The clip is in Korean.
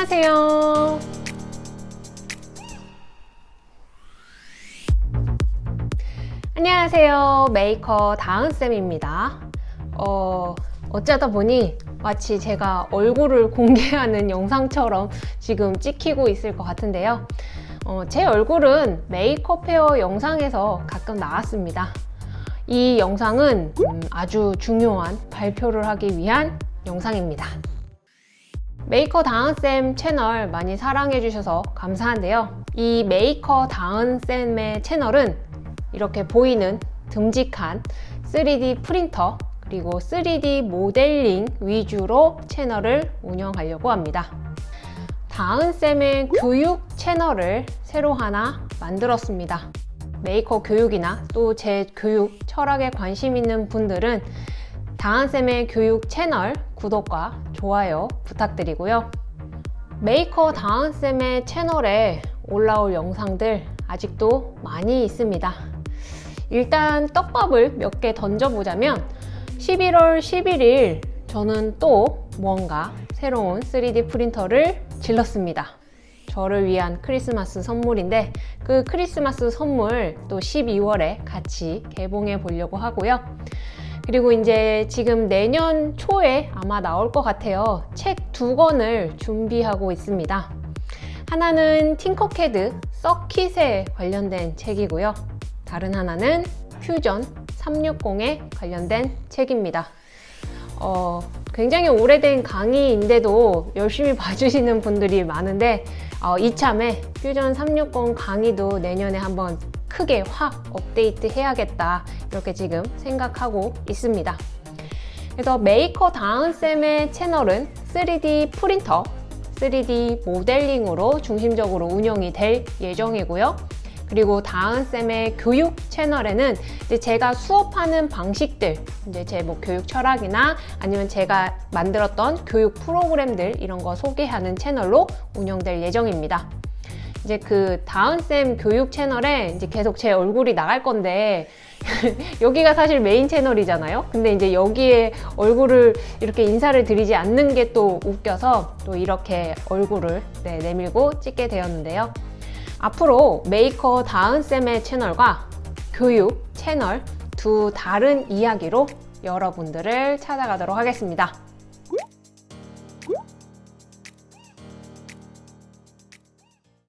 안녕하세요. 안녕하세요. 메이커 다은쌤입니다. 어, 어쩌다 보니 마치 제가 얼굴을 공개하는 영상처럼 지금 찍히고 있을 것 같은데요. 어, 제 얼굴은 메이크업 헤어 영상에서 가끔 나왔습니다. 이 영상은 음, 아주 중요한 발표를 하기 위한 영상입니다. 메이커 다은쌤 채널 많이 사랑해 주셔서 감사한데요. 이 메이커 다은쌤의 채널은 이렇게 보이는 듬직한 3D 프린터 그리고 3D 모델링 위주로 채널을 운영하려고 합니다. 다은쌤의 교육 채널을 새로 하나 만들었습니다. 메이커 교육이나 또 제 교육 철학에 관심 있는 분들은 다은쌤의 교육 채널 구독과 좋아요 부탁드리고요. 메이커 다은쌤의 채널에 올라올 영상들 아직도 많이 있습니다. 일단 떡밥을 몇 개 던져보자면 11월 11일 저는 또 뭔가 새로운 3D 프린터를 질렀습니다. 저를 위한 크리스마스 선물인데 그 크리스마스 선물 또 12월에 같이 개봉해 보려고 하고요. 그리고 이제 지금 내년 초에 아마 나올 것 같아요. 책 두 권을 준비하고 있습니다. 하나는 팅커캐드 서킷에 관련된 책이고요. 다른 하나는 퓨전 360에 관련된 책입니다. 어, 굉장히 오래된 강의인데도 열심히 봐주시는 분들이 많은데 어, 이참에 퓨전 360 강의도 내년에 한번 크게 확 업데이트 해야겠다 이렇게 지금 생각하고 있습니다. 그래서 메이커 다은쌤의 채널은 3D 프린터, 3D 모델링으로 중심적으로 운영이 될 예정이고요. 그리고 다은쌤의 교육 채널에는 이제 제가 수업하는 방식들, 이제 제 뭐 교육 철학이나 아니면 제가 만들었던 교육 프로그램들 이런 거 소개하는 채널로 운영될 예정입니다. 이제 그 다은쌤 교육 채널에 이제 계속 제 얼굴이 나갈 건데 여기가 사실 메인 채널이잖아요. 근데 이제 여기에 얼굴을 이렇게 인사를 드리지 않는 게 또 웃겨서 또 이렇게 얼굴을 네, 내밀고 찍게 되었는데요. 앞으로 메이커 다은쌤의 채널과 교육 채널 두 다른 이야기로 여러분들을 찾아가도록 하겠습니다.